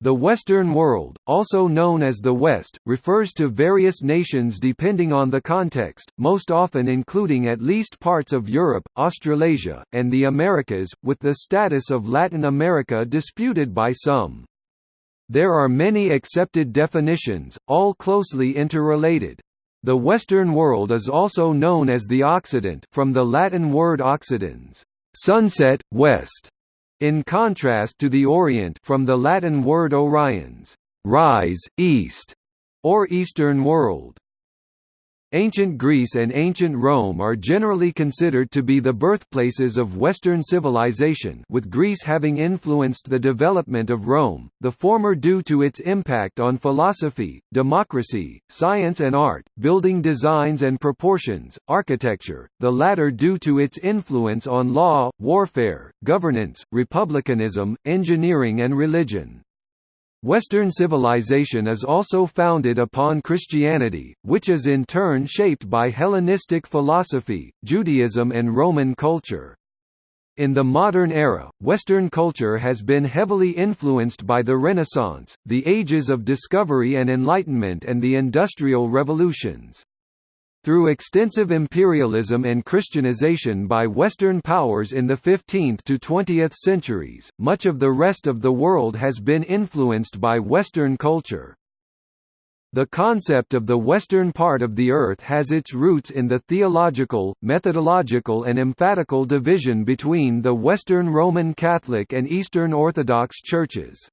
The Western world, also known as the West, refers to various nations depending on the context, most often including at least parts of Europe, Australasia, and the Americas, with the status of Latin America disputed by some. There are many accepted definitions, all closely interrelated. The Western world is also known as the Occident from the Latin word occidens, sunset, west, in contrast to the Orient from the Latin word oriens, rise, east, or Eastern world. Ancient Greece and ancient Rome are generally considered to be the birthplaces of Western civilization with Greece having influenced the development of Rome, the former due to its impact on philosophy, democracy, science and art, building designs and proportions, architecture, the latter due to its influence on law, warfare, governance, republicanism, engineering and religion. Western civilization is also founded upon Christianity, which is in turn shaped by Hellenistic philosophy, Judaism and Roman culture. In the modern era, Western culture has been heavily influenced by the Renaissance, the ages of discovery and enlightenment and the Industrial Revolutions. Through extensive imperialism and Christianization by Western powers in the 15th to 20th centuries, much of the rest of the world has been influenced by Western culture. The concept of the western part of the Earth has its roots in the theological, methodological and emphatical division between the Western Roman Catholic and Eastern Orthodox churches.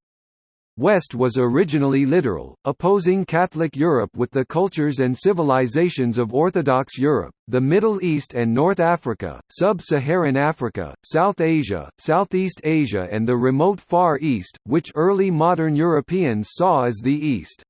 West was originally literal, opposing Catholic Europe with the cultures and civilizations of Orthodox Europe, the Middle East and North Africa, Sub-Saharan Africa, South Asia, Southeast Asia and the remote Far East, which early modern Europeans saw as the East.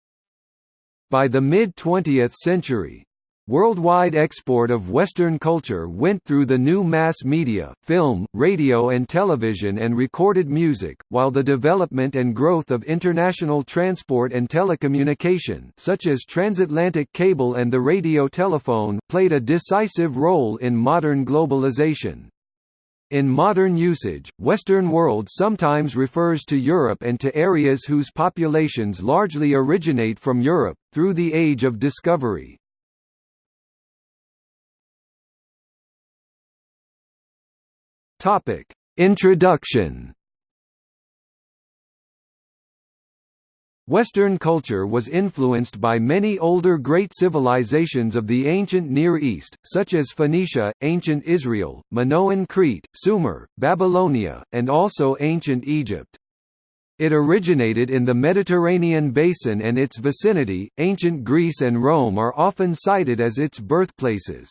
By the mid-20th century, Worldwide export of Western culture went through the new mass media, film, radio and television and recorded music, while the development and growth of international transport and telecommunication such as transatlantic cable and the radio telephone played a decisive role in modern globalization. In modern usage, Western world sometimes refers to Europe and to areas whose populations largely originate from Europe, through the Age of Discovery. Topic: Introduction. Western culture was influenced by many older great civilizations of the ancient Near East, such as Phoenicia, ancient Israel, Minoan Crete, Sumer, Babylonia, and also ancient Egypt. It originated in the Mediterranean basin and its vicinity. Ancient Greece and Rome are often cited as its birthplaces.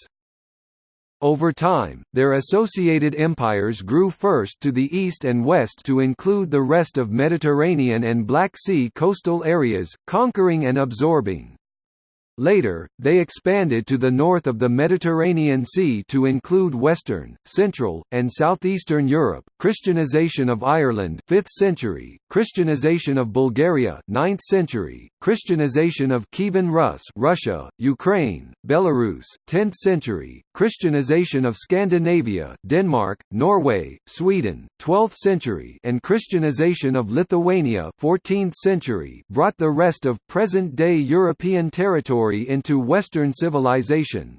Over time, their associated empires grew first to the east and west to include the rest of Mediterranean and Black Sea coastal areas, conquering and absorbing. Later, they expanded to the north of the Mediterranean Sea to include Western, Central, and Southeastern Europe. Christianization of Ireland 5th century, Christianization of Bulgaria 9th century, Christianization of Kievan Rus Russia, Ukraine, Belarus 10th century, Christianization of Scandinavia Denmark, Norway, Sweden 12th century and Christianization of Lithuania 14th century brought the rest of present-day European territory into Western civilization.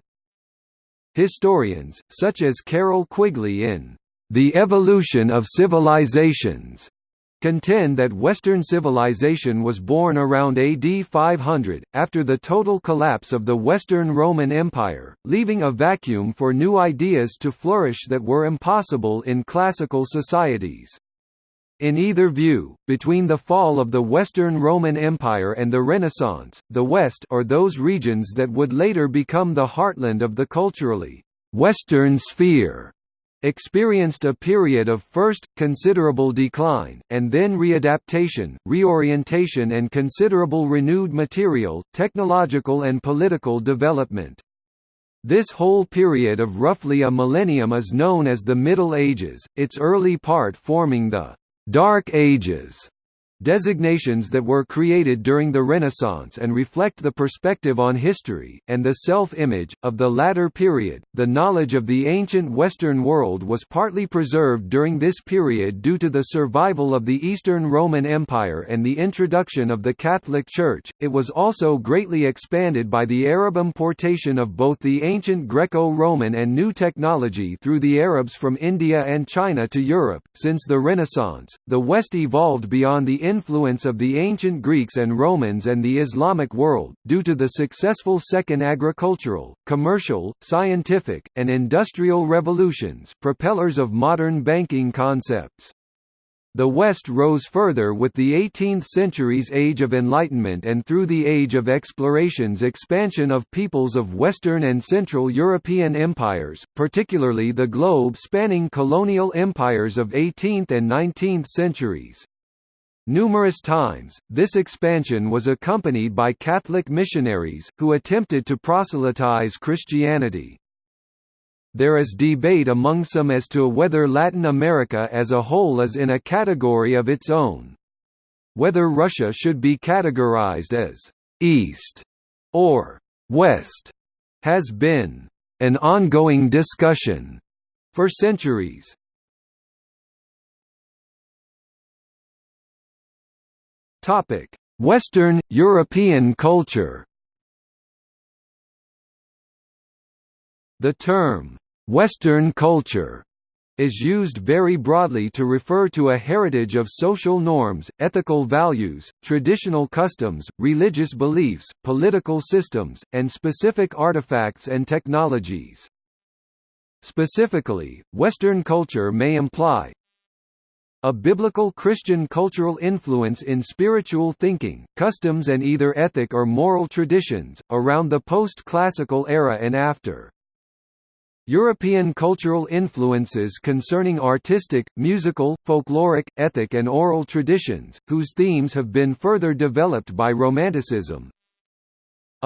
Historians, such as Carroll Quigley in The Evolution of Civilizations, contend that Western civilization was born around AD 500, after the total collapse of the Western Roman Empire, leaving a vacuum for new ideas to flourish that were impossible in classical societies. In either view, between the fall of the Western Roman Empire and the Renaissance, the West or those regions that would later become the heartland of the culturally «Western sphere» experienced a period of first, considerable decline, and then readaptation, reorientation and considerable renewed material, technological and political development. This whole period of roughly a millennium is known as the Middle Ages, its early part forming the Dark Ages, designations that were created during the Renaissance and reflect the perspective on history, and the self-image, of the latter period. The knowledge of the ancient Western world was partly preserved during this period due to the survival of the Eastern Roman Empire and the introduction of the Catholic Church. It was also greatly expanded by the Arab importation of both the ancient Greco-Roman and new technology through the Arabs from India and China to Europe. Since the Renaissance, the West evolved beyond the influence of the ancient Greeks and Romans and the Islamic world, due to the successful second agricultural, commercial, scientific, and industrial revolutions propellers of modern banking concepts. The West rose further with the 18th century's Age of Enlightenment and through the Age of Exploration's expansion of peoples of Western and Central European empires, particularly the globe-spanning colonial empires of 18th and 19th centuries. Numerous times, this expansion was accompanied by Catholic missionaries, who attempted to proselytize Christianity. There is debate among some as to whether Latin America as a whole is in a category of its own. Whether Russia should be categorized as «East» or «West» has been «an ongoing discussion» for centuries. Topic: Western European culture. The term Western culture is used very broadly to refer to a heritage of social norms, ethical values, traditional customs, religious beliefs, political systems, and specific artifacts and technologies. Specifically, Western culture may imply, a biblical Christian cultural influence in spiritual thinking, customs and either ethic or moral traditions, around the post-classical era and after. European cultural influences concerning artistic, musical, folkloric, ethic and oral traditions, whose themes have been further developed by Romanticism,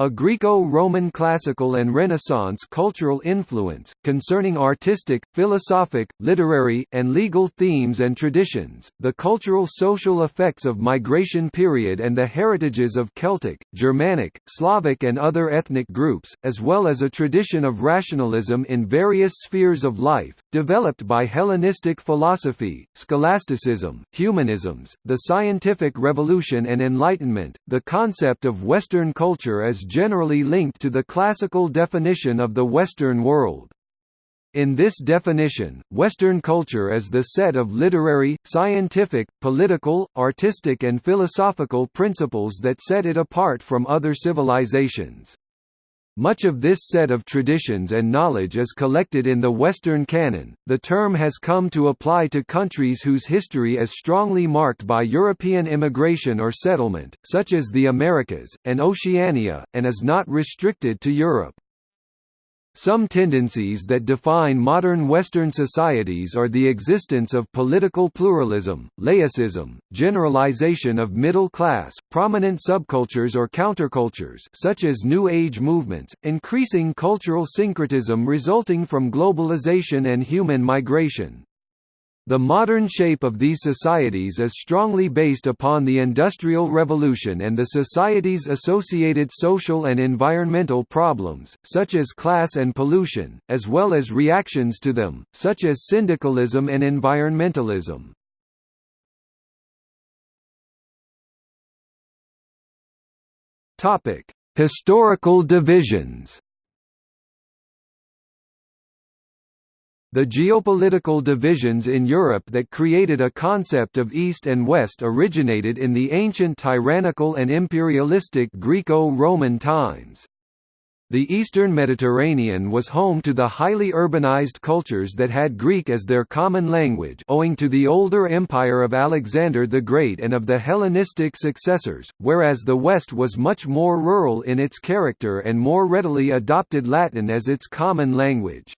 a Greco-Roman classical and Renaissance cultural influence, concerning artistic, philosophic, literary, and legal themes and traditions, the cultural social effects of migration period and the heritages of Celtic, Germanic, Slavic and other ethnic groups, as well as a tradition of rationalism in various spheres of life, developed by Hellenistic philosophy, scholasticism, humanisms, the scientific revolution and Enlightenment, the concept of Western culture as generally linked to the classical definition of the Western world. In this definition, Western culture is the set of literary, scientific, political, artistic and philosophical principles that set it apart from other civilizations. Much of this set of traditions and knowledge is collected in the Western canon. The term has come to apply to countries whose history is strongly marked by European immigration or settlement, such as the Americas, and Oceania, and is not restricted to Europe. Some tendencies that define modern Western societies are the existence of political pluralism, laicism, generalization of middle class, prominent subcultures or countercultures such as New Age movements, increasing cultural syncretism resulting from globalization and human migration. The modern shape of these societies is strongly based upon the Industrial Revolution and the society's associated social and environmental problems, such as class and pollution, as well as reactions to them, such as syndicalism and environmentalism. Historical divisions The geopolitical divisions in Europe that created a concept of East and West originated in the ancient tyrannical and imperialistic Greco-Roman times. The eastern Mediterranean was home to the highly urbanized cultures that had Greek as their common language owing to the older empire of Alexander the Great and of the Hellenistic successors, whereas the West was much more rural in its character and more readily adopted Latin as its common language.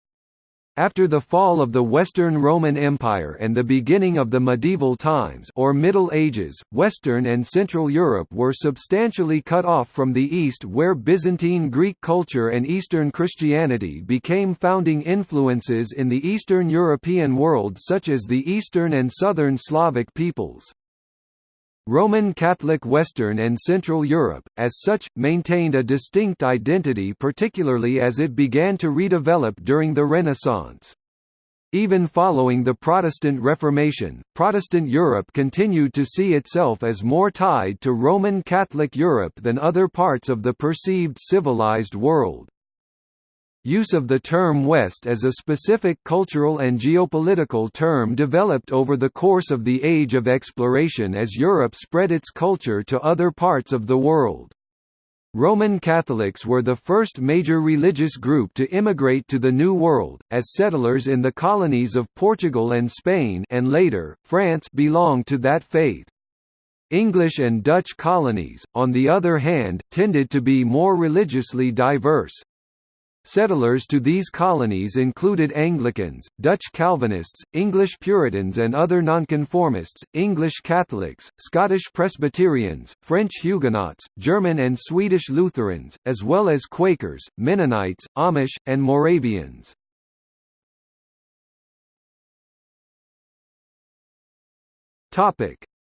After the fall of the Western Roman Empire and the beginning of the medieval times or Middle Ages, Western and Central Europe were substantially cut off from the East where Byzantine Greek culture and Eastern Christianity became founding influences in the Eastern European world such as the Eastern and Southern Slavic peoples. Roman Catholic Western and Central Europe, as such, maintained a distinct identity particularly as it began to redevelop during the Renaissance. Even following the Protestant Reformation, Protestant Europe continued to see itself as more tied to Roman Catholic Europe than other parts of the perceived civilized world. Use of the term West as a specific cultural and geopolitical term developed over the course of the Age of Exploration as Europe spread its culture to other parts of the world. Roman Catholics were the first major religious group to immigrate to the New World, as settlers in the colonies of Portugal and Spain and later, France belonged to that faith. English and Dutch colonies, on the other hand, tended to be more religiously diverse. Settlers to these colonies included Anglicans, Dutch Calvinists, English Puritans and other nonconformists, English Catholics, Scottish Presbyterians, French Huguenots, German and Swedish Lutherans, as well as Quakers, Mennonites, Amish, and Moravians.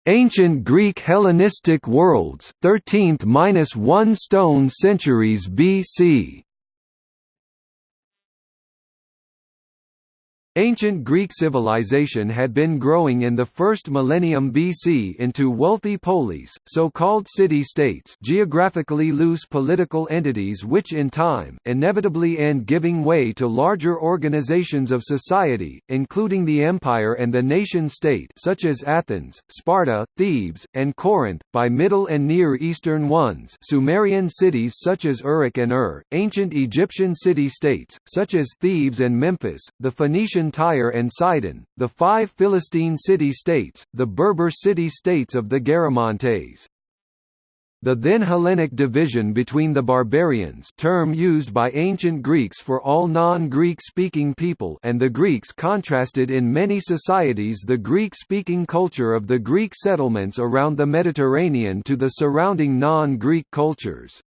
Ancient Greek Hellenistic worlds 13th–1 stone centuries BC Ancient Greek civilization had been growing in the first millennium BC into wealthy polis, so-called city-states geographically loose political entities which in time, inevitably end giving way to larger organizations of society, including the empire and the nation-state such as Athens, Sparta, Thebes, and Corinth, by Middle and Near Eastern ones Sumerian cities such as Uruk and Ur, ancient Egyptian city-states, such as Thebes and Memphis, the Phoenician Tyre and Sidon, the five Philistine city-states, the Berber city-states of the Garamantes. The then Hellenic division between the barbarians term used by ancient Greeks for all non-Greek speaking people and the Greeks contrasted in many societies the Greek-speaking culture of the Greek settlements around the Mediterranean to the surrounding non-Greek cultures.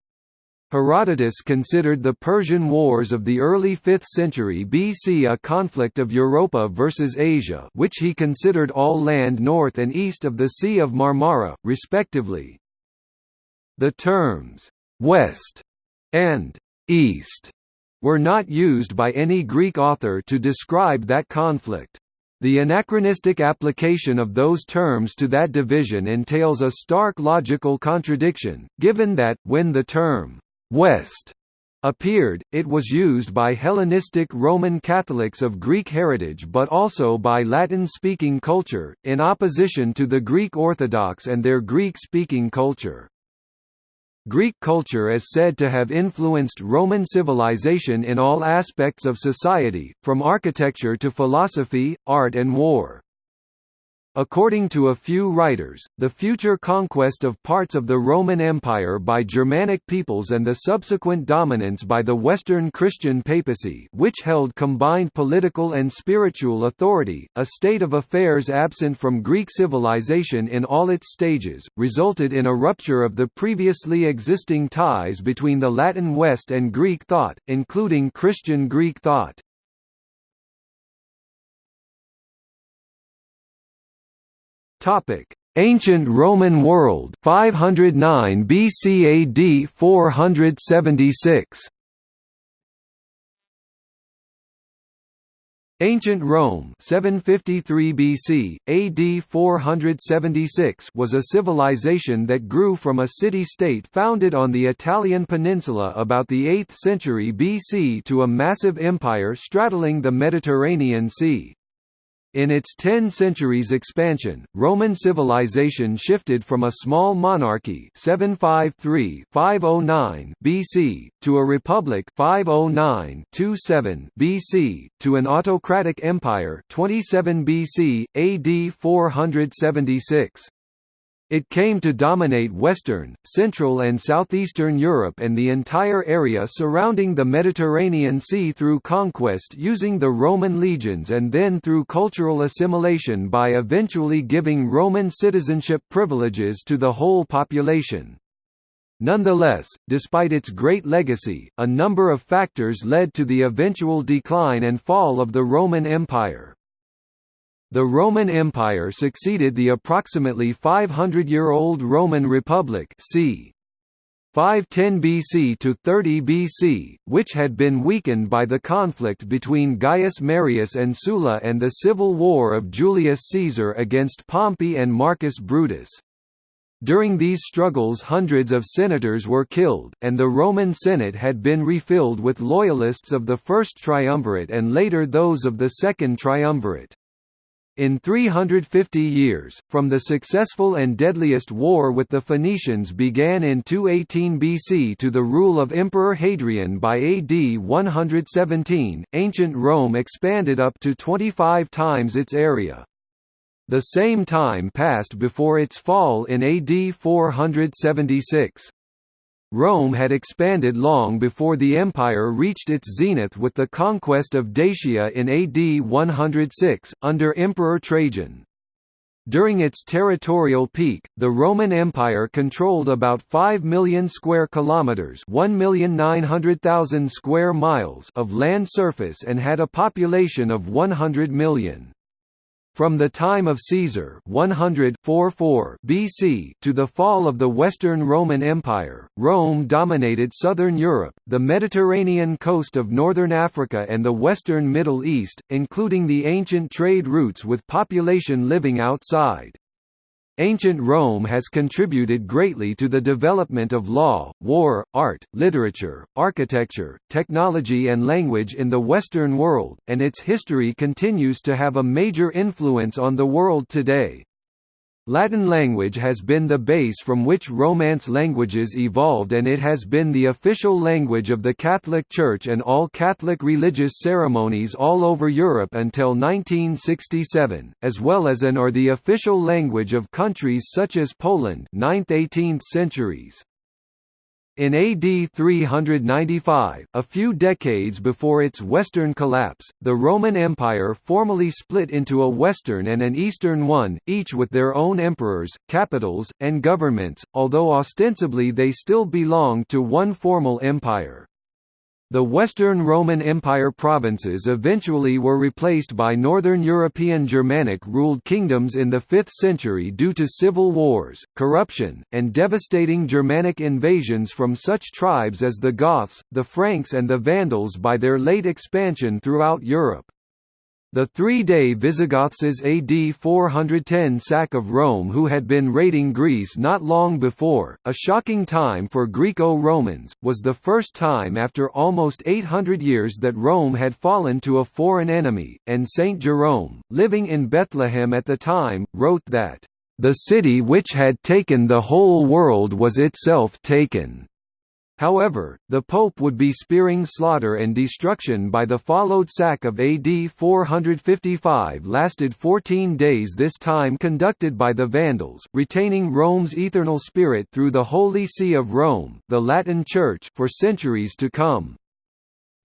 Herodotus considered the Persian Wars of the early 5th century BC a conflict of Europa versus Asia which he considered all land north and east of the Sea of Marmara, respectively. The terms, "'West' and "'East' were not used by any Greek author to describe that conflict. The anachronistic application of those terms to that division entails a stark logical contradiction, given that, when the term West appeared, it was used by Hellenistic Roman Catholics of Greek heritage but also by Latin-speaking culture, in opposition to the Greek Orthodox and their Greek-speaking culture. Greek culture is said to have influenced Roman civilization in all aspects of society, from architecture to philosophy, art and war. According to a few writers, the future conquest of parts of the Roman Empire by Germanic peoples and the subsequent dominance by the Western Christian papacy which held combined political and spiritual authority, a state of affairs absent from Greek civilization in all its stages, resulted in a rupture of the previously existing ties between the Latin West and Greek thought, including Christian Greek thought. Topic: Ancient Roman world 509 BC AD 476 Ancient Rome 753 BC, AD 476 was a civilization that grew from a city-state founded on the Italian peninsula about the 8th century BC to a massive empire straddling the Mediterranean Sea. In its ten centuries expansion, Roman civilization shifted from a small monarchy 753-509 BC to a republic 509-27 BC to an autocratic empire 27 BC AD 476. It came to dominate Western, Central and Southeastern Europe and the entire area surrounding the Mediterranean Sea through conquest using the Roman legions and then through cultural assimilation by eventually giving Roman citizenship privileges to the whole population. Nonetheless, despite its great legacy, a number of factors led to the eventual decline and fall of the Roman Empire. The Roman Empire succeeded the approximately 500-year-old Roman Republic c. 510 BC to 30 BC, which had been weakened by the conflict between Gaius Marius and Sulla and the civil war of Julius Caesar against Pompey and Marcus Brutus. During these struggles hundreds of senators were killed, and the Roman Senate had been refilled with loyalists of the First Triumvirate and later those of the Second Triumvirate. In 350 years, from the successful and deadliest war with the Phoenicians began in 218 BC to the rule of Emperor Hadrian by AD 117, ancient Rome expanded up to 25 times its area. The same time passed before its fall in AD 476. Rome had expanded long before the empire reached its zenith with the conquest of Dacia in AD 106, under Emperor Trajan. During its territorial peak, the Roman Empire controlled about 5 million square kilometers, 1,900,000 square miles of land surface and had a population of 100 million. From the time of Caesar 100 BC to the fall of the Western Roman Empire, Rome dominated southern Europe, the Mediterranean coast of northern Africa and the western Middle East, including the ancient trade routes with population living outside. Ancient Rome has contributed greatly to the development of law, war, art, literature, architecture, technology and language in the Western world, and its history continues to have a major influence on the world today. Latin language has been the base from which Romance languages evolved and it has been the official language of the Catholic Church and all Catholic religious ceremonies all over Europe until 1967, as well as an or the official language of countries such as Poland 9th–18th centuries. In AD 395, a few decades before its western collapse, the Roman Empire formally split into a western and an eastern one, each with their own emperors, capitals, and governments, although ostensibly they still belonged to one formal empire. The Western Roman Empire provinces eventually were replaced by Northern European Germanic-ruled kingdoms in the 5th century due to civil wars, corruption, and devastating Germanic invasions from such tribes as the Goths, the Franks and the Vandals by their late expansion throughout Europe. The three-day Visigoths' AD 410 sack of Rome who had been raiding Greece not long before, a shocking time for Greco-Romans, was the first time after almost 800 years that Rome had fallen to a foreign enemy, and Saint Jerome, living in Bethlehem at the time, wrote that, "...the city which had taken the whole world was itself taken." However, the Pope would be spearing slaughter and destruction by the followed sack of AD 455 lasted 14 days this time conducted by the Vandals, retaining Rome's eternal spirit through the Holy See of Rome the Latin Church for centuries to come.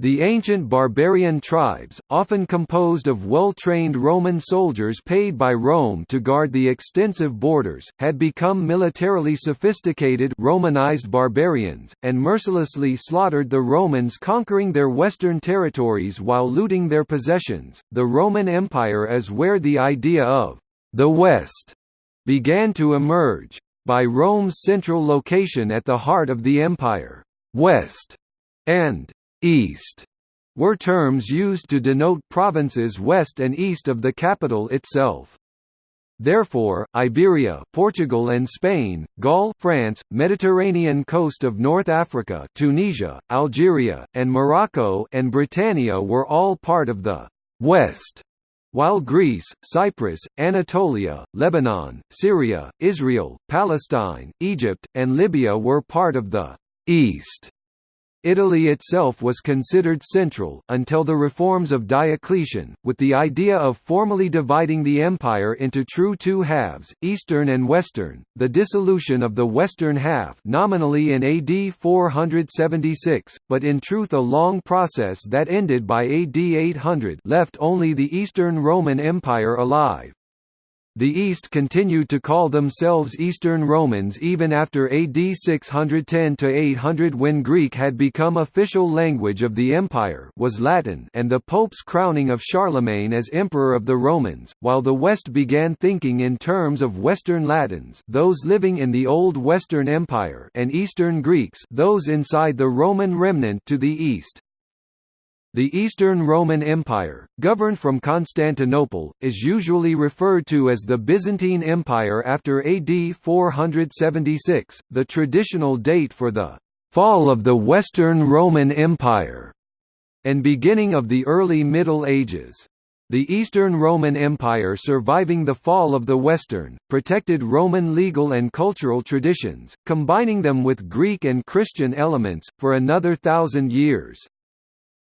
The ancient barbarian tribes, often composed of well-trained Roman soldiers paid by Rome to guard the extensive borders, had become militarily sophisticated Romanized barbarians, and mercilessly slaughtered the Romans conquering their western territories while looting their possessions. The Roman Empire is where the idea of the West began to emerge. By Rome's central location at the heart of the empire, West and East were terms used to denote provinces west and east of the capital itself. Therefore, Iberia, Portugal and Spain, Gaul, France, Mediterranean coast of North Africa, Tunisia, Algeria, and Morocco and Britannia were all part of the West, while Greece, Cyprus, Anatolia, Lebanon, Syria, Israel, Palestine, Egypt, and Libya were part of the East. Italy itself was considered central, until the reforms of Diocletian, with the idea of formally dividing the empire into true two halves, Eastern and Western, the dissolution of the Western half nominally in AD 476, but in truth a long process that ended by AD 800 left only the Eastern Roman Empire alive. The East continued to call themselves Eastern Romans even after AD 610–800 when Greek had become official language of the empire was Latin and the Pope's crowning of Charlemagne as Emperor of the Romans, while the West began thinking in terms of Western Latins those living in the Old Western Empire and Eastern Greeks those inside the Roman remnant to the east. The Eastern Roman Empire, governed from Constantinople, is usually referred to as the Byzantine Empire after AD 476, the traditional date for the fall of the Western Roman Empire, and beginning of the early Middle Ages. The Eastern Roman Empire surviving the fall of the Western, protected Roman legal and cultural traditions, combining them with Greek and Christian elements, for another thousand years.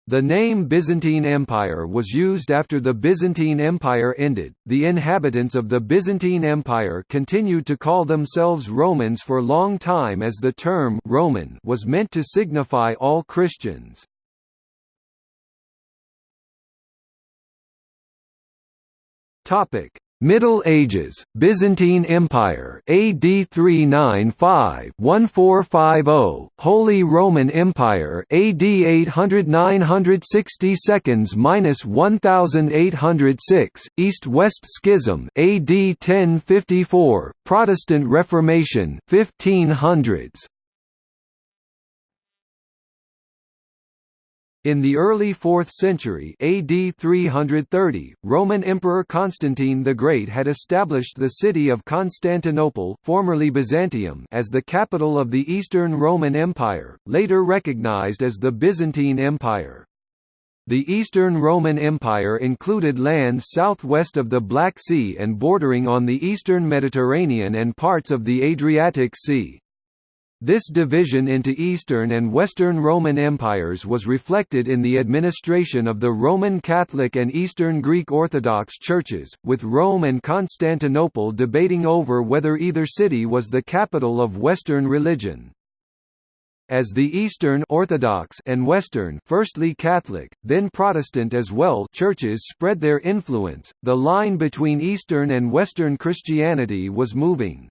The name Byzantine Empire was used after the Byzantine Empire ended. The inhabitants of the Byzantine Empire continued to call themselves Romans for a long time as the term Roman was meant to signify all Christians. Topic: Middle Ages, Byzantine Empire AD 395-1450, Holy Roman Empire AD 800-960 seconds minus 1806, East-West Schism AD 1054, Protestant Reformation 1500s. In the early 4th century AD 330, Roman Emperor Constantine the Great had established the city of Constantinople formerly Byzantium as the capital of the Eastern Roman Empire, later recognized as the Byzantine Empire. The Eastern Roman Empire included lands southwest of the Black Sea and bordering on the eastern Mediterranean and parts of the Adriatic Sea. This division into Eastern and Western Roman empires was reflected in the administration of the Roman Catholic and Eastern Greek Orthodox churches, with Rome and Constantinople debating over whether either city was the capital of Western religion. As the Eastern Orthodox and Western firstly Catholic, then Protestant as well churches spread their influence, the line between Eastern and Western Christianity was moving.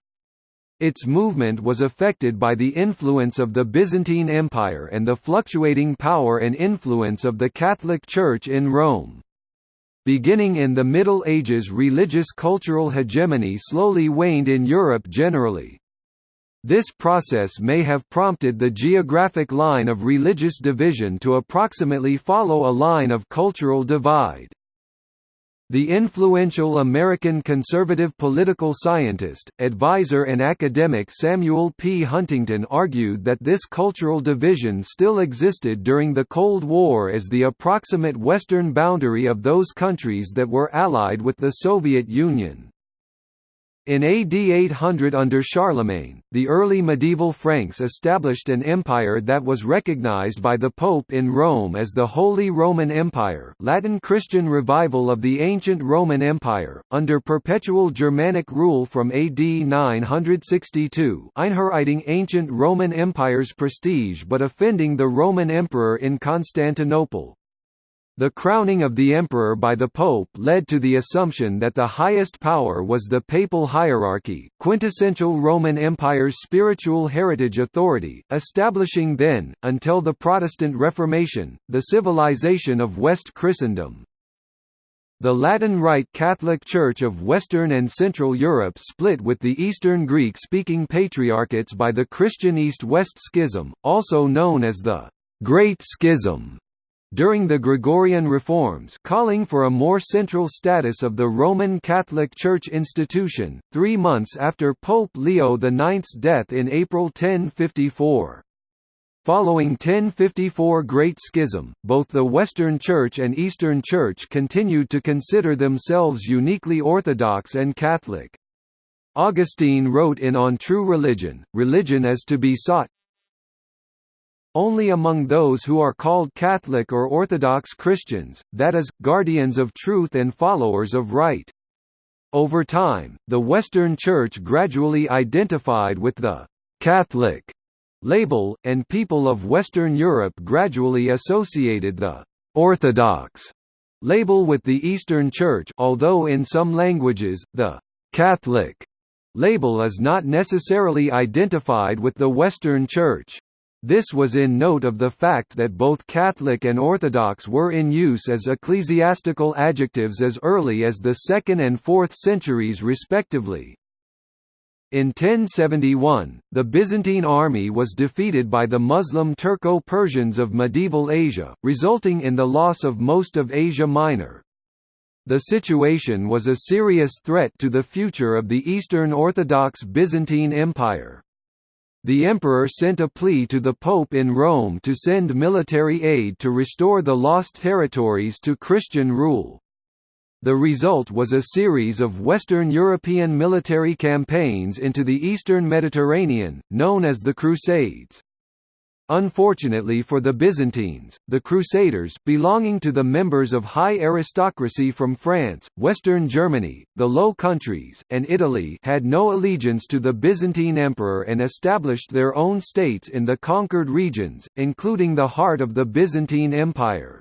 Its movement was affected by the influence of the Byzantine Empire and the fluctuating power and influence of the Catholic Church in Rome. Beginning in the Middle Ages religious cultural hegemony slowly waned in Europe generally. This process may have prompted the geographic line of religious division to approximately follow a line of cultural divide. The influential American conservative political scientist, advisor and academic Samuel P. Huntington argued that this cultural division still existed during the Cold War as the approximate western boundary of those countries that were allied with the Soviet Union. In AD 800 under Charlemagne, the early medieval Franks established an empire that was recognized by the Pope in Rome as the Holy Roman Empire Latin Christian revival of the ancient Roman Empire, under perpetual Germanic rule from AD 962 einheiriting ancient Roman Empire's prestige but offending the Roman Emperor in Constantinople. The crowning of the emperor by the pope led to the assumption that the highest power was the papal hierarchy, quintessential Roman Empire's spiritual heritage authority, establishing then, until the Protestant Reformation, the civilization of West Christendom. The Latin Rite Catholic Church of Western and Central Europe split with the Eastern Greek-speaking patriarchates by the Christian East-West Schism, also known as the Great Schism during the Gregorian reforms calling for a more central status of the Roman Catholic Church institution, three months after Pope Leo IX's death in April 1054. Following 1054 Great Schism, both the Western Church and Eastern Church continued to consider themselves uniquely Orthodox and Catholic. Augustine wrote in On True Religion, religion is to be sought, only among those who are called Catholic or Orthodox Christians, that is, guardians of truth and followers of right. Over time, the Western Church gradually identified with the «Catholic» label, and people of Western Europe gradually associated the «Orthodox» label with the Eastern Church although in some languages, the «Catholic» label is not necessarily identified with the Western Church. This was in note of the fact that both Catholic and Orthodox were in use as ecclesiastical adjectives as early as the 2nd and 4th centuries respectively. In 1071, the Byzantine army was defeated by the Muslim Turco-Persians of medieval Asia, resulting in the loss of most of Asia Minor. The situation was a serious threat to the future of the Eastern Orthodox Byzantine Empire. The emperor sent a plea to the pope in Rome to send military aid to restore the lost territories to Christian rule. The result was a series of Western European military campaigns into the eastern Mediterranean, known as the Crusades. Unfortunately for the Byzantines, the Crusaders belonging to the members of high aristocracy from France, Western Germany, the Low Countries, and Italy had no allegiance to the Byzantine emperor and established their own states in the conquered regions, including the heart of the Byzantine Empire.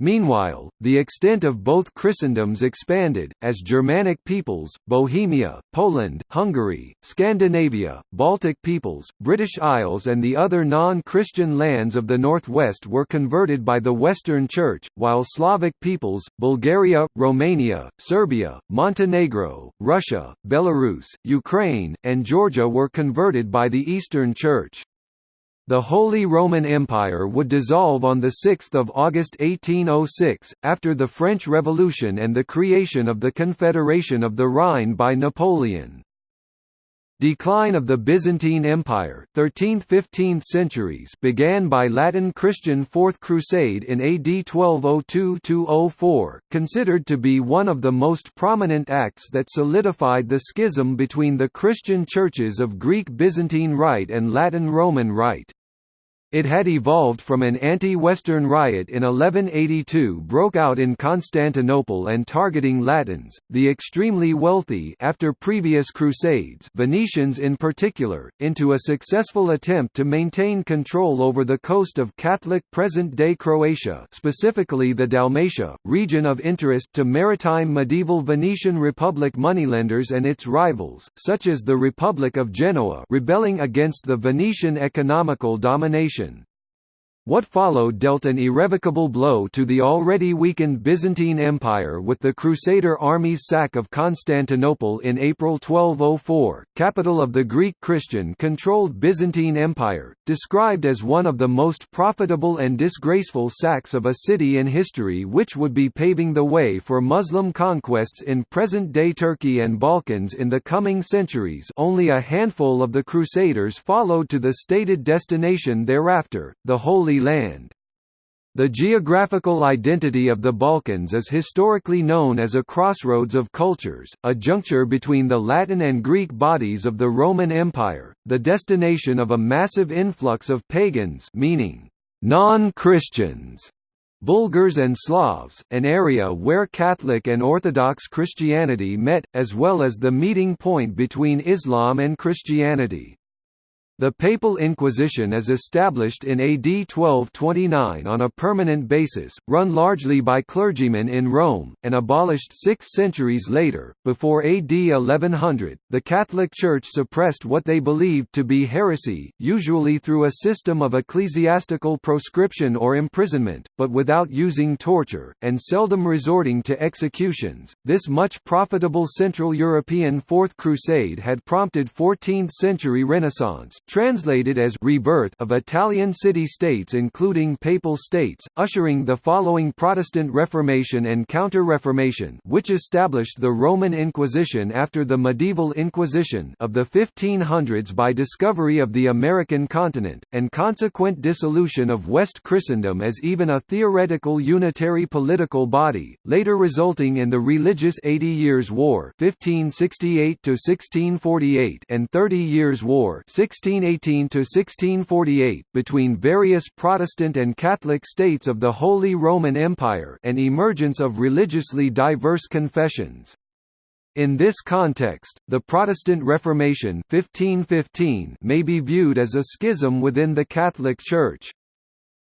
Meanwhile, the extent of both Christendoms expanded, as Germanic peoples, Bohemia, Poland, Hungary, Scandinavia, Baltic peoples, British Isles and the other non-Christian lands of the northwest were converted by the Western Church, while Slavic peoples, Bulgaria, Romania, Serbia, Montenegro, Russia, Belarus, Ukraine, and Georgia were converted by the Eastern Church. The Holy Roman Empire would dissolve on 6 August 1806, after the French Revolution and the creation of the Confederation of the Rhine by Napoleon. Decline of the Byzantine Empire 13th–15th centuries began by Latin Christian Fourth Crusade in AD 1202–04, considered to be one of the most prominent acts that solidified the schism between the Christian churches of Greek Byzantine Rite and Latin Roman Rite. It had evolved from an anti-Western riot in 1182 broke out in Constantinople and targeting Latins, the extremely wealthy after previous crusades Venetians in particular, into a successful attempt to maintain control over the coast of Catholic present-day Croatia specifically the Dalmatia, region of interest to maritime medieval Venetian Republic moneylenders and its rivals, such as the Republic of Genoa rebelling against the Venetian economical domination what followed dealt an irrevocable blow to the already weakened Byzantine Empire with the Crusader army's sack of Constantinople in April 1204, capital of the Greek Christian-controlled Byzantine Empire, described as one of the most profitable and disgraceful sacks of a city in history which would be paving the way for Muslim conquests in present-day Turkey and Balkans in the coming centuries only a handful of the Crusaders followed to the stated destination thereafter, the Holy Land. The geographical identity of the Balkans is historically known as a crossroads of cultures, a juncture between the Latin and Greek bodies of the Roman Empire, the destination of a massive influx of pagans meaning non-Christians, Bulgars and Slavs, an area where Catholic and Orthodox Christianity met, as well as the meeting point between Islam and Christianity. The Papal Inquisition is established in AD 1229 on a permanent basis, run largely by clergymen in Rome, and abolished six centuries later. Before AD 1100, the Catholic Church suppressed what they believed to be heresy, usually through a system of ecclesiastical proscription or imprisonment, but without using torture, and seldom resorting to executions. This much profitable Central European Fourth Crusade had prompted 14th century Renaissance translated as rebirth of Italian city-states including papal states, ushering the following Protestant Reformation and Counter-Reformation which established the Roman Inquisition after the medieval Inquisition of the 1500s by discovery of the American continent, and consequent dissolution of West Christendom as even a theoretical unitary political body, later resulting in the religious Eighty Years' War 1568 and Thirty Years' War 16 1618 to 1648 between various Protestant and Catholic states of the Holy Roman Empire and emergence of religiously diverse confessions. In this context, the Protestant Reformation 1515 may be viewed as a schism within the Catholic Church.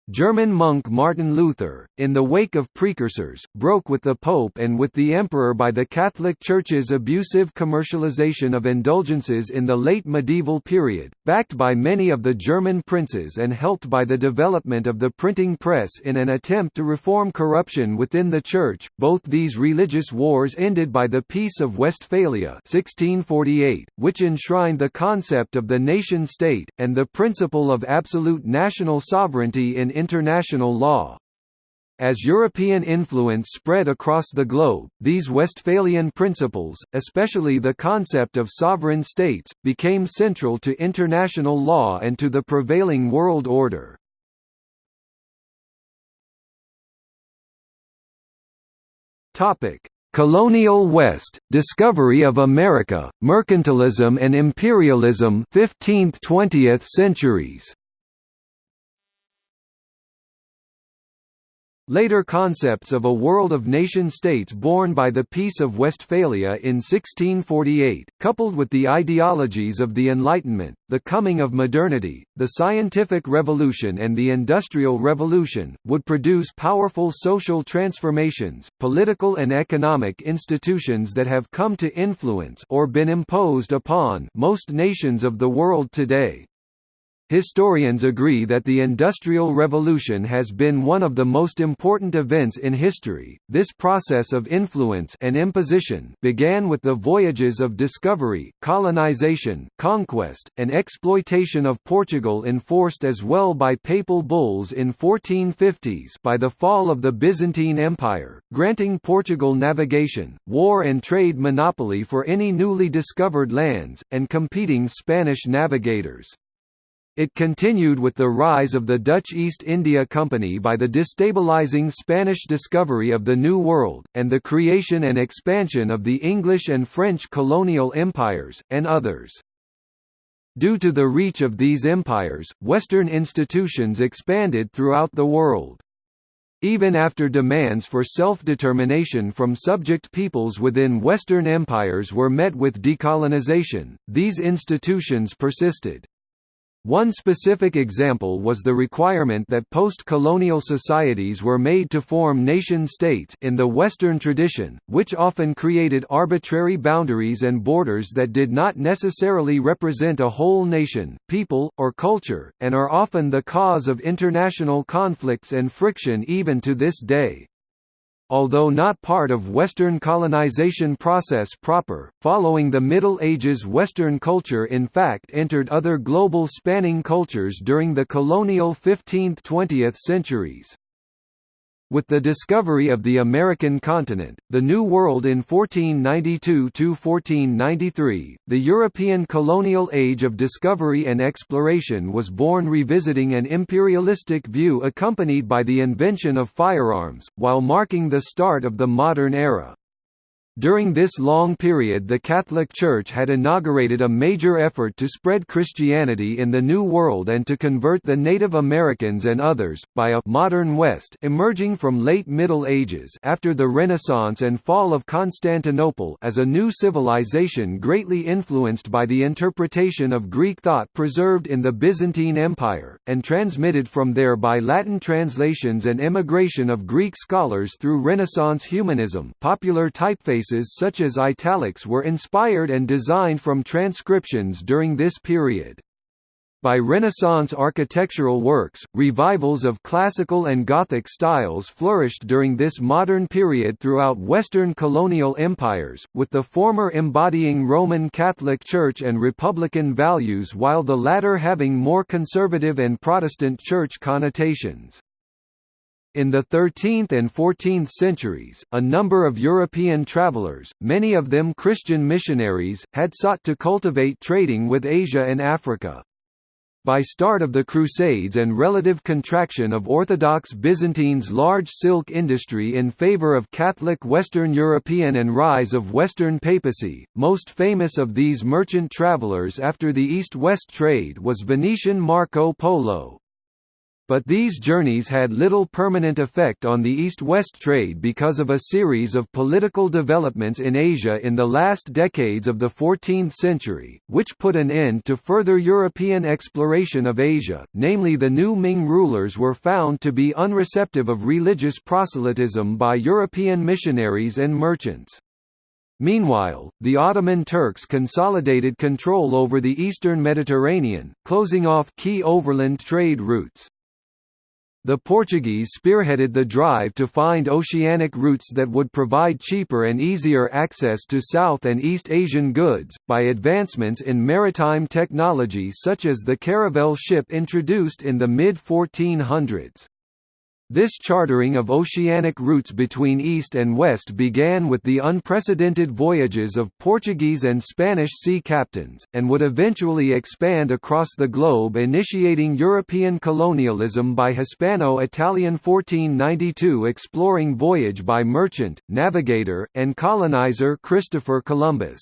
German monk Martin Luther, in the wake of precursors, broke with the Pope and with the Emperor by the Catholic Church's abusive commercialization of indulgences in the late medieval period, backed by many of the German princes and helped by the development of the printing press in an attempt to reform corruption within the Church. Both these religious wars ended by the Peace of Westphalia 1648, which enshrined the concept of the nation-state, and the principle of absolute national sovereignty in international law. As European influence spread across the globe, these Westphalian principles, especially the concept of sovereign states, became central to international law and to the prevailing world order. Colonial West, discovery of America, mercantilism and imperialism 15th–20th centuries Later concepts of a world of nation-states born by the Peace of Westphalia in 1648, coupled with the ideologies of the Enlightenment, the coming of modernity, the scientific revolution and the industrial revolution, would produce powerful social transformations, political and economic institutions that have come to influence or been imposed upon most nations of the world today. Historians agree that the Industrial Revolution has been one of the most important events in history. This process of influence and imposition began with the voyages of discovery, colonization, conquest, and exploitation of Portugal enforced as well by papal bulls in 1450s by the fall of the Byzantine Empire, granting Portugal navigation, war and trade monopoly for any newly discovered lands, and competing Spanish navigators. It continued with the rise of the Dutch East India Company by the destabilizing Spanish discovery of the New World, and the creation and expansion of the English and French colonial empires, and others. Due to the reach of these empires, Western institutions expanded throughout the world. Even after demands for self-determination from subject peoples within Western empires were met with decolonization, these institutions persisted. One specific example was the requirement that post-colonial societies were made to form nation-states in the Western tradition, which often created arbitrary boundaries and borders that did not necessarily represent a whole nation, people, or culture, and are often the cause of international conflicts and friction even to this day. Although not part of Western colonization process proper, following the Middle Ages Western culture in fact entered other global spanning cultures during the colonial 15th–20th centuries. With the discovery of the American continent, the New World in 1492–1493, the European colonial age of discovery and exploration was born revisiting an imperialistic view accompanied by the invention of firearms, while marking the start of the modern era. During this long period the Catholic Church had inaugurated a major effort to spread Christianity in the New World and to convert the Native Americans and others, by a «modern West» emerging from late Middle Ages after the Renaissance and fall of Constantinople as a new civilization greatly influenced by the interpretation of Greek thought preserved in the Byzantine Empire, and transmitted from there by Latin translations and immigration of Greek scholars through Renaissance humanism popular typeface such as italics were inspired and designed from transcriptions during this period. By Renaissance architectural works, revivals of classical and Gothic styles flourished during this modern period throughout Western colonial empires, with the former embodying Roman Catholic Church and Republican values while the latter having more conservative and Protestant Church connotations. In the 13th and 14th centuries, a number of European travelers, many of them Christian missionaries, had sought to cultivate trading with Asia and Africa. By start of the Crusades and relative contraction of Orthodox Byzantine's large silk industry in favor of Catholic Western European and rise of Western papacy, most famous of these merchant travelers after the East-West trade was Venetian Marco Polo. But these journeys had little permanent effect on the East-West trade because of a series of political developments in Asia in the last decades of the 14th century, which put an end to further European exploration of Asia, namely the new Ming rulers were found to be unreceptive of religious proselytism by European missionaries and merchants. Meanwhile, the Ottoman Turks consolidated control over the eastern Mediterranean, closing off key overland trade routes. The Portuguese spearheaded the drive to find oceanic routes that would provide cheaper and easier access to South and East Asian goods, by advancements in maritime technology such as the caravel ship introduced in the mid-1400s. This chartering of oceanic routes between East and West began with the unprecedented voyages of Portuguese and Spanish sea captains, and would eventually expand across the globe initiating European colonialism by Hispano-Italian 1492 exploring voyage by merchant, navigator, and colonizer Christopher Columbus.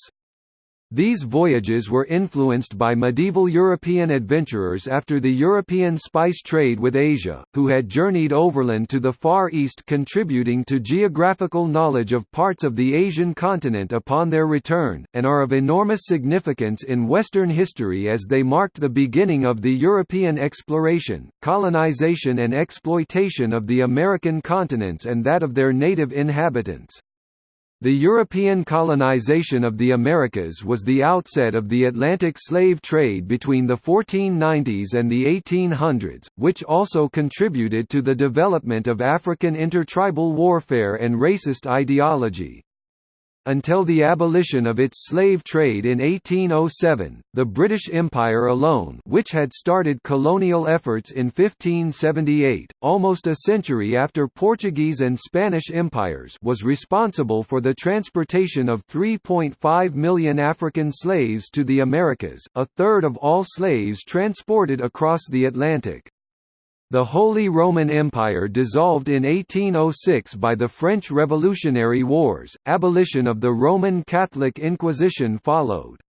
These voyages were influenced by medieval European adventurers after the European spice trade with Asia, who had journeyed overland to the Far East contributing to geographical knowledge of parts of the Asian continent upon their return, and are of enormous significance in Western history as they marked the beginning of the European exploration, colonization and exploitation of the American continents and that of their native inhabitants. The European colonization of the Americas was the outset of the Atlantic slave trade between the 1490s and the 1800s, which also contributed to the development of African intertribal warfare and racist ideology. Until the abolition of its slave trade in 1807, the British Empire alone which had started colonial efforts in 1578, almost a century after Portuguese and Spanish empires was responsible for the transportation of 3.5 million African slaves to the Americas, a third of all slaves transported across the Atlantic. The Holy Roman Empire dissolved in 1806 by the French Revolutionary Wars, abolition of the Roman Catholic Inquisition followed.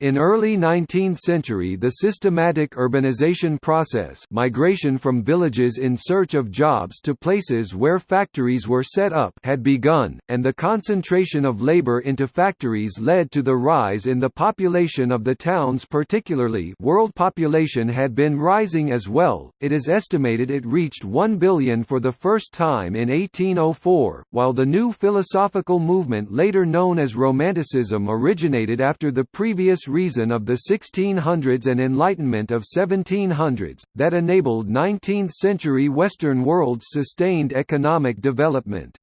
In early 19th century the systematic urbanization process migration from villages in search of jobs to places where factories were set up had begun, and the concentration of labor into factories led to the rise in the population of the towns particularly world population had been rising as well, it is estimated it reached 1 billion for the first time in 1804, while the new philosophical movement later known as Romanticism originated after the previous reason of the 1600s and Enlightenment of 1700s, that enabled 19th-century Western world's sustained economic development.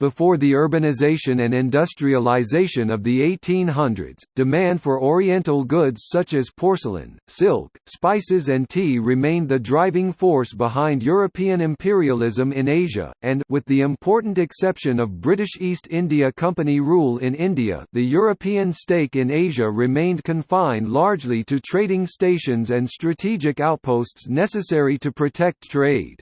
Before the urbanization and industrialization of the 1800s, demand for Oriental goods such as porcelain, silk, spices and tea remained the driving force behind European imperialism in Asia, and with the important exception of British East India Company rule in India the European stake in Asia remained confined largely to trading stations and strategic outposts necessary to protect trade.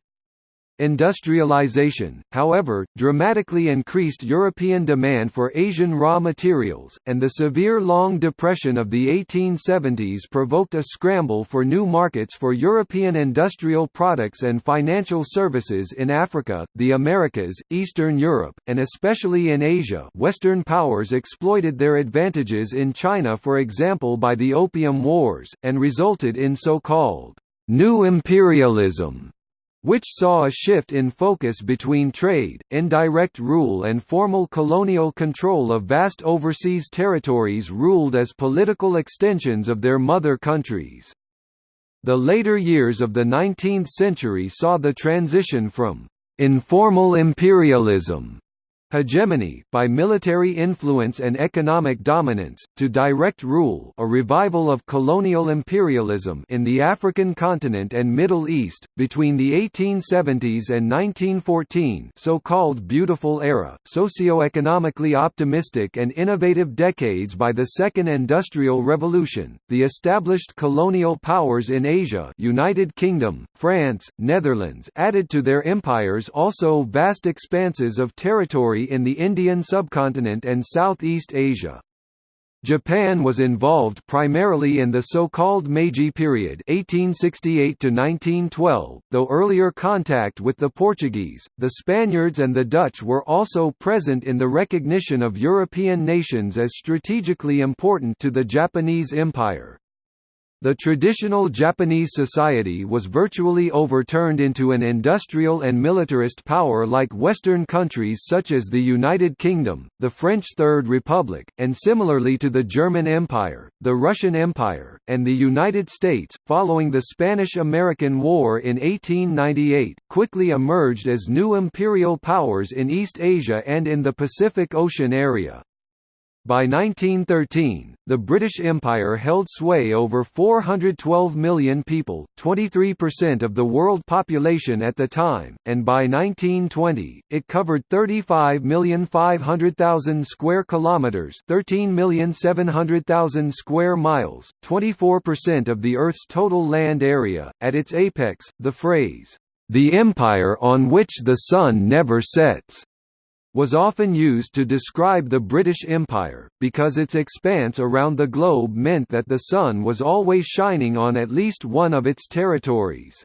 Industrialization, however, dramatically increased European demand for Asian raw materials, and the severe Long Depression of the 1870s provoked a scramble for new markets for European industrial products and financial services in Africa, the Americas, Eastern Europe, and especially in Asia. Western powers exploited their advantages in China for example by the Opium Wars, and resulted in so-called «new imperialism» which saw a shift in focus between trade, indirect rule and formal colonial control of vast overseas territories ruled as political extensions of their mother countries. The later years of the 19th century saw the transition from informal imperialism hegemony by military influence and economic dominance, to direct rule a revival of colonial imperialism in the African continent and Middle East, between the 1870s and 1914 so-called Beautiful Era, socio-economically optimistic and innovative decades by the Second Industrial Revolution, the established colonial powers in Asia United Kingdom, France, Netherlands added to their empires also vast expanses of territory in the Indian subcontinent and Southeast Asia. Japan was involved primarily in the so-called Meiji period (1868–1912). though earlier contact with the Portuguese, the Spaniards and the Dutch were also present in the recognition of European nations as strategically important to the Japanese Empire. The traditional Japanese society was virtually overturned into an industrial and militarist power like Western countries such as the United Kingdom, the French Third Republic, and similarly to the German Empire, the Russian Empire, and the United States, following the Spanish–American War in 1898, quickly emerged as new imperial powers in East Asia and in the Pacific Ocean area. By 1913, the British Empire held sway over 412 million people, 23% of the world population at the time, and by 1920, it covered 35,500,000 square kilometers, 13,700,000 square miles, 24% of the Earth's total land area. At its apex, the phrase, "the empire on which the sun never sets." Was often used to describe the British Empire, because its expanse around the globe meant that the sun was always shining on at least one of its territories.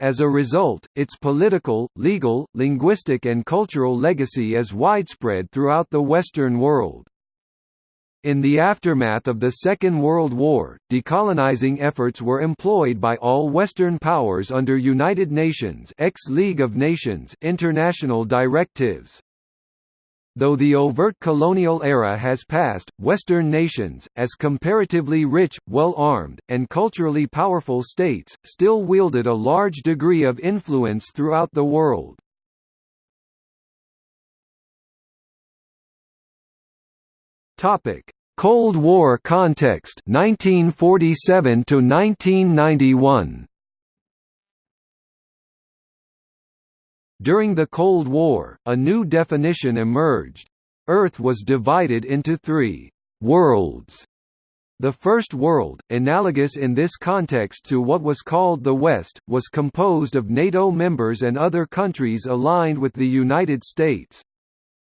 As a result, its political, legal, linguistic and cultural legacy is widespread throughout the Western world. In the aftermath of the Second World War, decolonizing efforts were employed by all Western powers under United Nations ex-League of Nations international directives. Though the overt colonial era has passed, Western nations, as comparatively rich, well-armed, and culturally powerful states, still wielded a large degree of influence throughout the world. Cold War context 1947 to 1991 During the Cold War, a new definition emerged. Earth was divided into three «worlds». The first world, analogous in this context to what was called the West, was composed of NATO members and other countries aligned with the United States.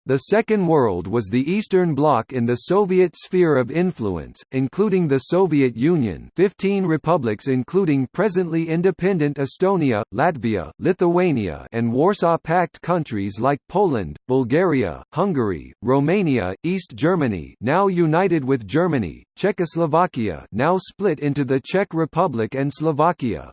The Second World was the Eastern Bloc in the Soviet sphere of influence, including the Soviet Union 15 republics including presently independent Estonia, Latvia, Lithuania and Warsaw Pact countries like Poland, Bulgaria, Hungary, Romania, East Germany now united with Germany, Czechoslovakia now split into the Czech Republic and Slovakia,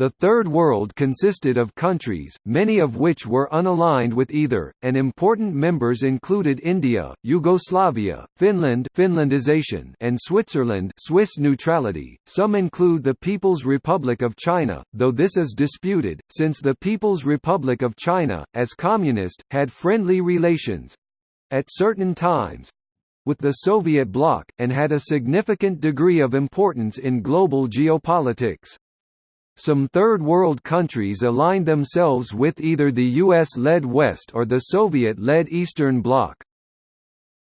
the Third World consisted of countries, many of which were unaligned with either, and important members included India, Yugoslavia, Finland Finlandization and Switzerland Swiss neutrality. Some include the People's Republic of China, though this is disputed, since the People's Republic of China, as communist, had friendly relations—at certain times, with the Soviet bloc, and had a significant degree of importance in global geopolitics. Some Third World countries aligned themselves with either the US-led West or the Soviet-led Eastern Bloc.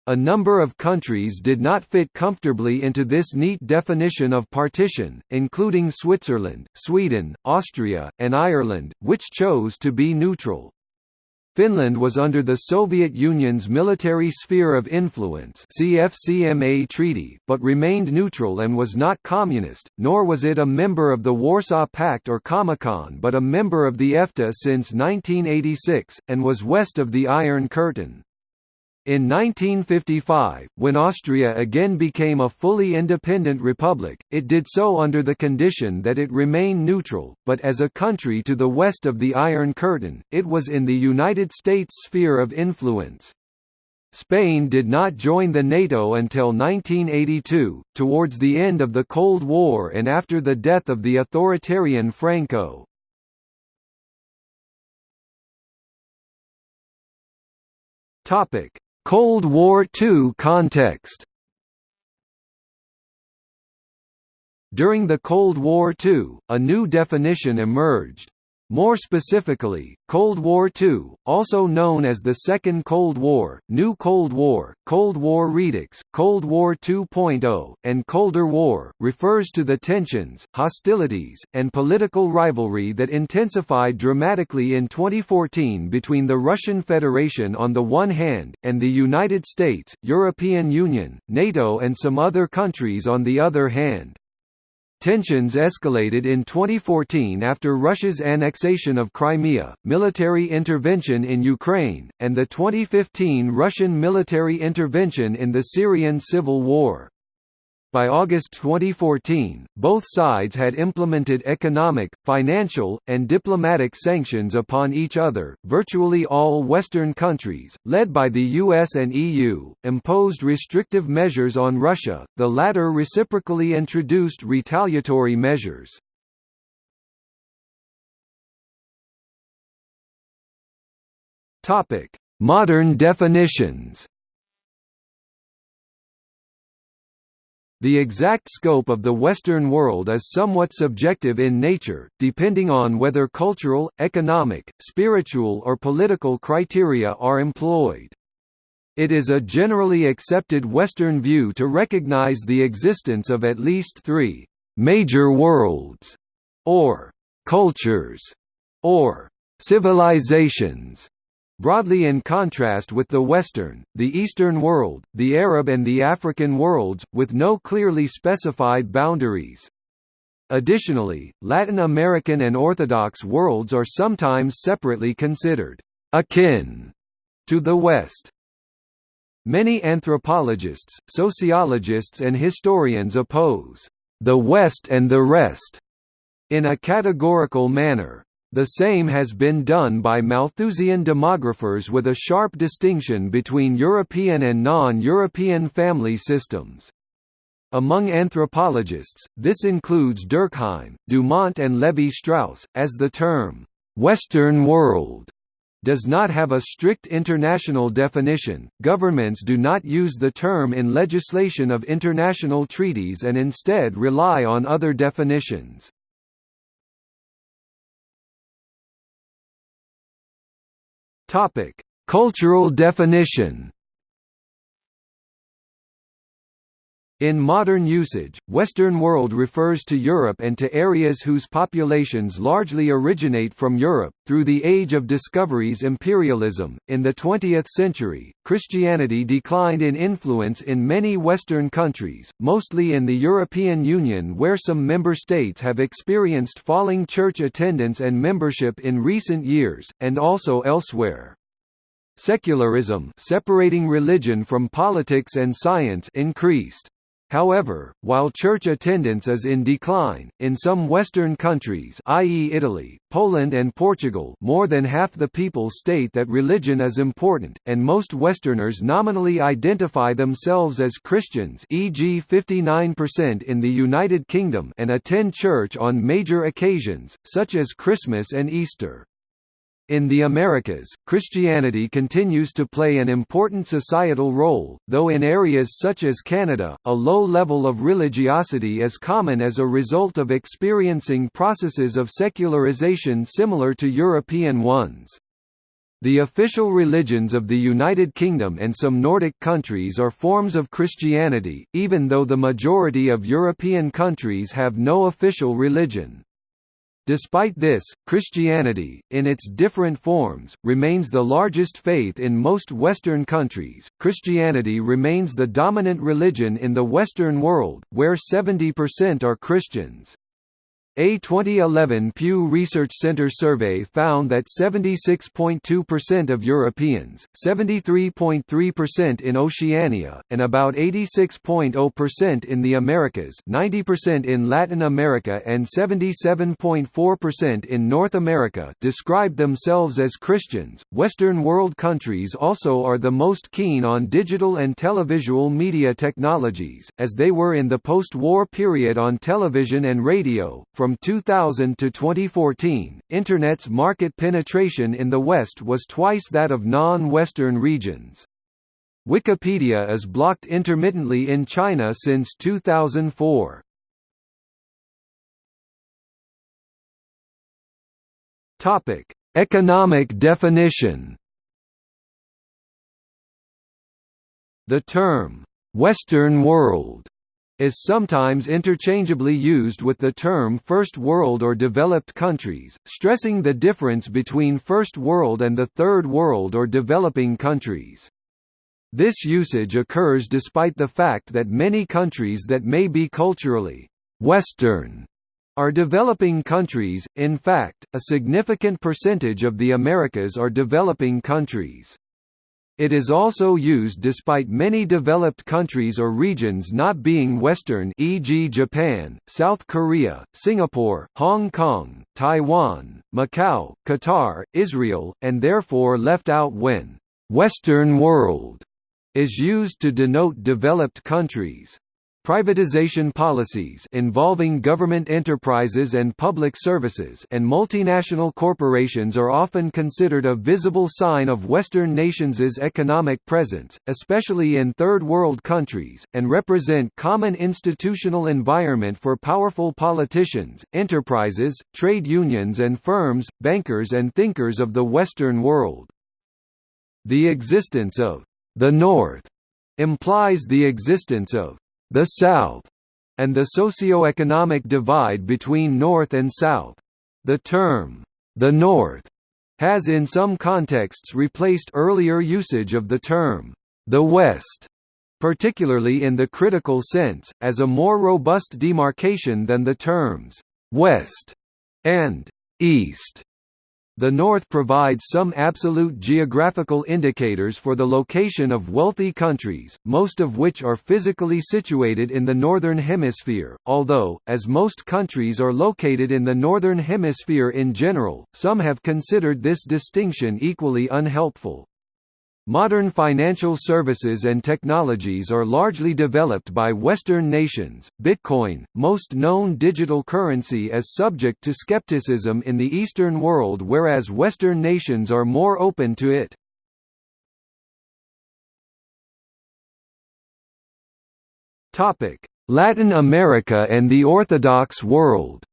A number of countries did not fit comfortably into this neat definition of partition, including Switzerland, Sweden, Austria, and Ireland, which chose to be neutral. Finland was under the Soviet Union's military sphere of influence CFCMA treaty, but remained neutral and was not communist, nor was it a member of the Warsaw Pact or Comecon but a member of the EFTA since 1986, and was west of the Iron Curtain. In 1955, when Austria again became a fully independent republic, it did so under the condition that it remain neutral, but as a country to the west of the Iron Curtain, it was in the United States sphere of influence. Spain did not join the NATO until 1982, towards the end of the Cold War and after the death of the authoritarian Franco. Topic: Cold War II context During the Cold War II, a new definition emerged. More specifically, Cold War II, also known as the Second Cold War, New Cold War, Cold War Redux, Cold War 2.0, and Colder War, refers to the tensions, hostilities, and political rivalry that intensified dramatically in 2014 between the Russian Federation on the one hand, and the United States, European Union, NATO and some other countries on the other hand. Tensions escalated in 2014 after Russia's annexation of Crimea, military intervention in Ukraine, and the 2015 Russian military intervention in the Syrian civil war. By August 2014, both sides had implemented economic, financial, and diplomatic sanctions upon each other. Virtually all Western countries, led by the US and EU, imposed restrictive measures on Russia, the latter reciprocally introduced retaliatory measures. Modern definitions The exact scope of the Western world is somewhat subjective in nature, depending on whether cultural, economic, spiritual or political criteria are employed. It is a generally accepted Western view to recognize the existence of at least three «major worlds» or «cultures» or «civilizations» Broadly in contrast with the Western, the Eastern world, the Arab and the African worlds, with no clearly specified boundaries. Additionally, Latin American and Orthodox worlds are sometimes separately considered akin to the West. Many anthropologists, sociologists and historians oppose the West and the rest in a categorical manner. The same has been done by Malthusian demographers with a sharp distinction between European and non-European family systems. Among anthropologists, this includes Durkheim, Dumont and Levi-Strauss, as the term, "'Western world' does not have a strict international definition. Governments do not use the term in legislation of international treaties and instead rely on other definitions. Topic: Cultural definition. In modern usage, Western world refers to Europe and to areas whose populations largely originate from Europe. Through the age of discoveries imperialism, in the 20th century, Christianity declined in influence in many Western countries, mostly in the European Union where some member states have experienced falling church attendance and membership in recent years, and also elsewhere. Secularism separating religion from politics and science increased. However, while church attendance is in decline, in some Western countries i.e. Italy, Poland and Portugal more than half the people state that religion is important, and most Westerners nominally identify themselves as Christians e.g. 59% in the United Kingdom and attend church on major occasions, such as Christmas and Easter. In the Americas, Christianity continues to play an important societal role, though in areas such as Canada, a low level of religiosity is common as a result of experiencing processes of secularization similar to European ones. The official religions of the United Kingdom and some Nordic countries are forms of Christianity, even though the majority of European countries have no official religion. Despite this, Christianity, in its different forms, remains the largest faith in most Western countries. Christianity remains the dominant religion in the Western world, where 70% are Christians. A 2011 Pew Research Center survey found that 76.2% of Europeans, 73.3% in Oceania, and about 86.0% in the Americas 90% in Latin America and 77.4% in North America described themselves as Christians. Western world countries also are the most keen on digital and televisual media technologies, as they were in the post-war period on television and radio, from from 2000 to 2014, Internet's market penetration in the West was twice that of non-Western regions. Wikipedia is blocked intermittently in China since 2004. Topic: Economic definition. The term Western world is sometimes interchangeably used with the term First World or developed countries, stressing the difference between First World and the Third World or developing countries. This usage occurs despite the fact that many countries that may be culturally Western are developing countries, in fact, a significant percentage of the Americas are developing countries. It is also used despite many developed countries or regions not being Western e.g. Japan, South Korea, Singapore, Hong Kong, Taiwan, Macau, Qatar, Israel, and therefore left out when «Western world» is used to denote developed countries. Privatization policies involving government enterprises and public services and multinational corporations are often considered a visible sign of Western nations' economic presence, especially in Third World countries, and represent common institutional environment for powerful politicians, enterprises, trade unions and firms, bankers and thinkers of the Western world. The existence of the North implies the existence of the South, and the socio-economic divide between North and South. The term, the North, has in some contexts replaced earlier usage of the term, the West, particularly in the critical sense, as a more robust demarcation than the terms, West and East. The North provides some absolute geographical indicators for the location of wealthy countries, most of which are physically situated in the Northern Hemisphere, although, as most countries are located in the Northern Hemisphere in general, some have considered this distinction equally unhelpful. Modern financial services and technologies are largely developed by Western nations. Bitcoin, most known digital currency, is subject to skepticism in the Eastern world, whereas Western nations are more open to it. Topic: Latin America and the Orthodox world.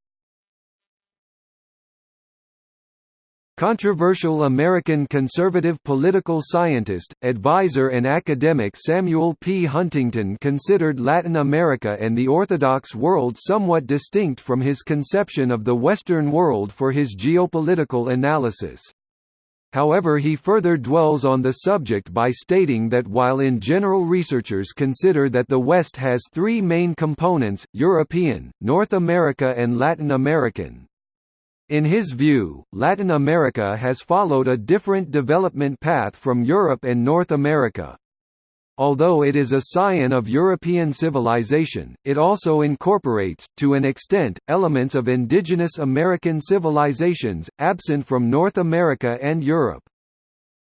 Controversial American conservative political scientist, advisor and academic Samuel P. Huntington considered Latin America and the Orthodox world somewhat distinct from his conception of the Western world for his geopolitical analysis. However he further dwells on the subject by stating that while in general researchers consider that the West has three main components, European, North America and Latin American, in his view, Latin America has followed a different development path from Europe and North America. Although it is a scion of European civilization, it also incorporates, to an extent, elements of indigenous American civilizations, absent from North America and Europe.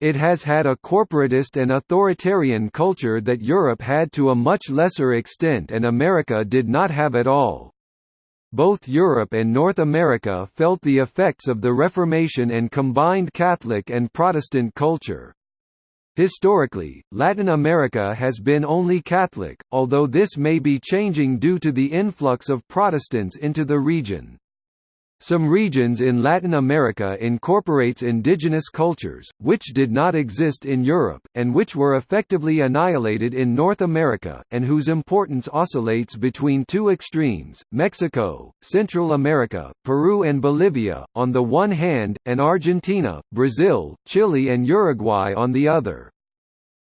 It has had a corporatist and authoritarian culture that Europe had to a much lesser extent and America did not have at all. Both Europe and North America felt the effects of the Reformation and combined Catholic and Protestant culture. Historically, Latin America has been only Catholic, although this may be changing due to the influx of Protestants into the region. Some regions in Latin America incorporates indigenous cultures, which did not exist in Europe, and which were effectively annihilated in North America, and whose importance oscillates between two extremes, Mexico, Central America, Peru and Bolivia, on the one hand, and Argentina, Brazil, Chile and Uruguay on the other.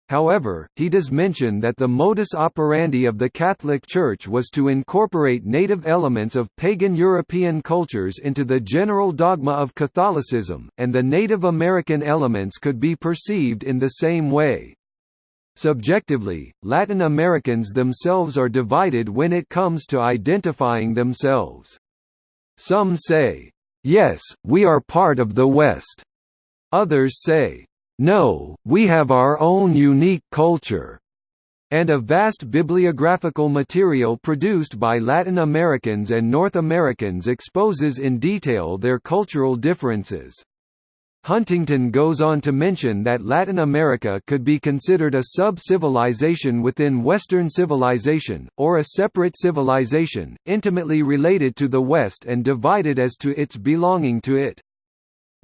However, he does mention that the modus operandi of the Catholic Church was to incorporate native elements of pagan European cultures into the general dogma of Catholicism, and the Native American elements could be perceived in the same way. Subjectively, Latin Americans themselves are divided when it comes to identifying themselves. Some say, "'Yes, we are part of the West'". Others say, no, we have our own unique culture and a vast bibliographical material produced by Latin Americans and North Americans exposes in detail their cultural differences. Huntington goes on to mention that Latin America could be considered a sub-civilization within Western civilization, or a separate civilization, intimately related to the West and divided as to its belonging to it.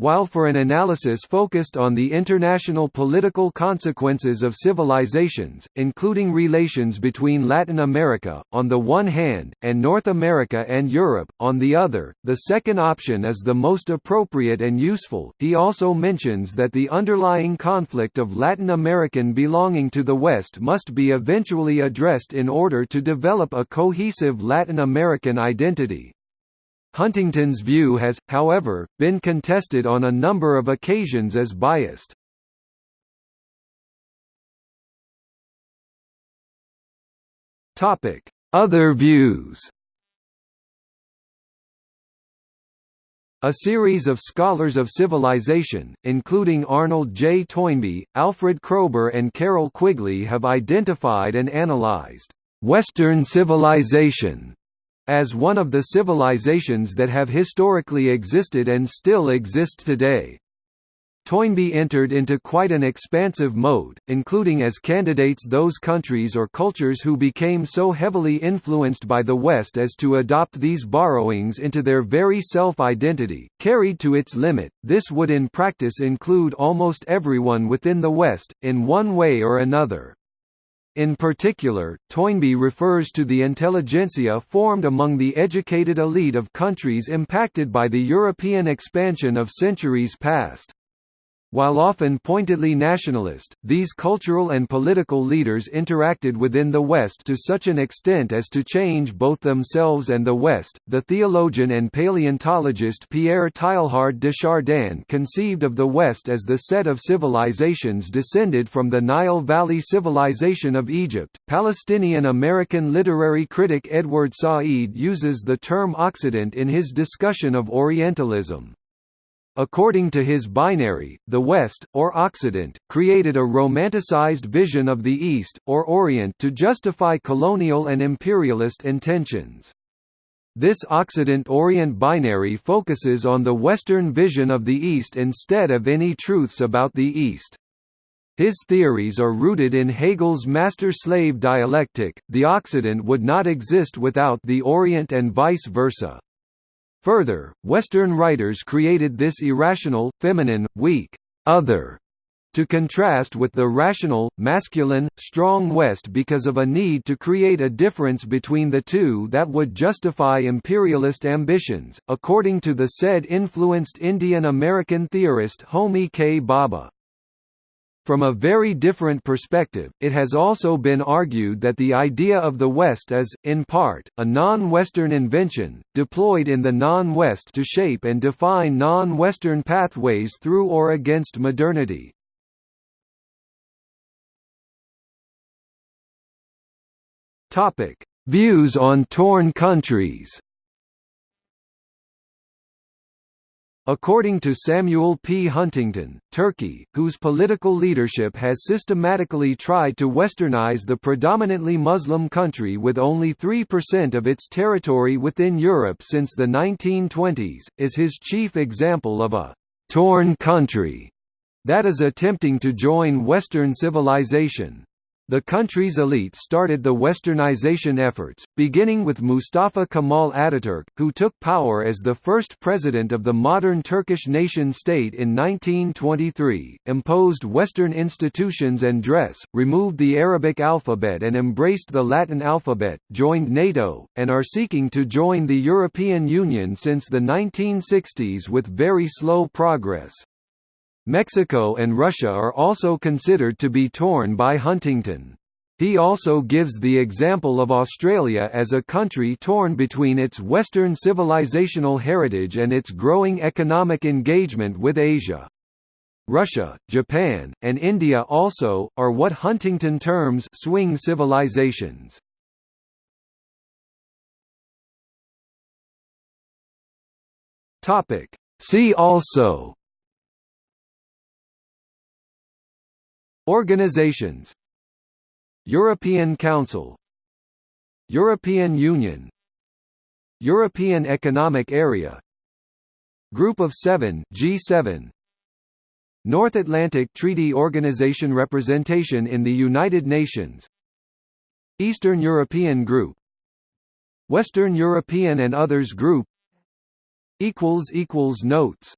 While for an analysis focused on the international political consequences of civilizations, including relations between Latin America, on the one hand, and North America and Europe, on the other, the second option is the most appropriate and useful. He also mentions that the underlying conflict of Latin American belonging to the West must be eventually addressed in order to develop a cohesive Latin American identity. Huntington's view has, however, been contested on a number of occasions as biased. Other views A series of scholars of civilization, including Arnold J. Toynbee, Alfred Kroeber and Carroll Quigley have identified and analyzed «Western civilization» as one of the civilizations that have historically existed and still exist today. Toynbee entered into quite an expansive mode, including as candidates those countries or cultures who became so heavily influenced by the West as to adopt these borrowings into their very self-identity. Carried to its limit, this would in practice include almost everyone within the West, in one way or another. In particular, Toynbee refers to the intelligentsia formed among the educated elite of countries impacted by the European expansion of centuries past. While often pointedly nationalist, these cultural and political leaders interacted within the West to such an extent as to change both themselves and the West. The theologian and paleontologist Pierre Teilhard de Chardin conceived of the West as the set of civilizations descended from the Nile Valley civilization of Egypt. Palestinian American literary critic Edward Said uses the term Occident in his discussion of Orientalism. According to his binary, the West, or Occident, created a romanticized vision of the East, or Orient to justify colonial and imperialist intentions. This Occident-Orient binary focuses on the Western vision of the East instead of any truths about the East. His theories are rooted in Hegel's master-slave dialectic, the Occident would not exist without the Orient and vice versa. Further, Western writers created this irrational, feminine, weak, other to contrast with the rational, masculine, strong West because of a need to create a difference between the two that would justify imperialist ambitions, according to the said influenced Indian American theorist Homi K. Bhabha. From a very different perspective, it has also been argued that the idea of the West is, in part, a non-Western invention, deployed in the non-West to shape and define non-Western pathways through or against modernity. Views on torn countries According to Samuel P. Huntington, Turkey, whose political leadership has systematically tried to westernize the predominantly Muslim country with only 3% of its territory within Europe since the 1920s, is his chief example of a «torn country» that is attempting to join Western civilization. The country's elite started the westernization efforts, beginning with Mustafa Kemal Ataturk, who took power as the first president of the modern Turkish nation-state in 1923, imposed Western institutions and dress, removed the Arabic alphabet and embraced the Latin alphabet, joined NATO, and are seeking to join the European Union since the 1960s with very slow progress. Mexico and Russia are also considered to be torn by Huntington. He also gives the example of Australia as a country torn between its Western civilizational heritage and its growing economic engagement with Asia. Russia, Japan, and India also, are what Huntington terms swing civilizations. See also Organizations. European Council. European Union. European Economic Area. Group of Seven G7 North Atlantic Treaty Organization representation in the United Nations. Eastern European Group. Western European and Others Group. Notes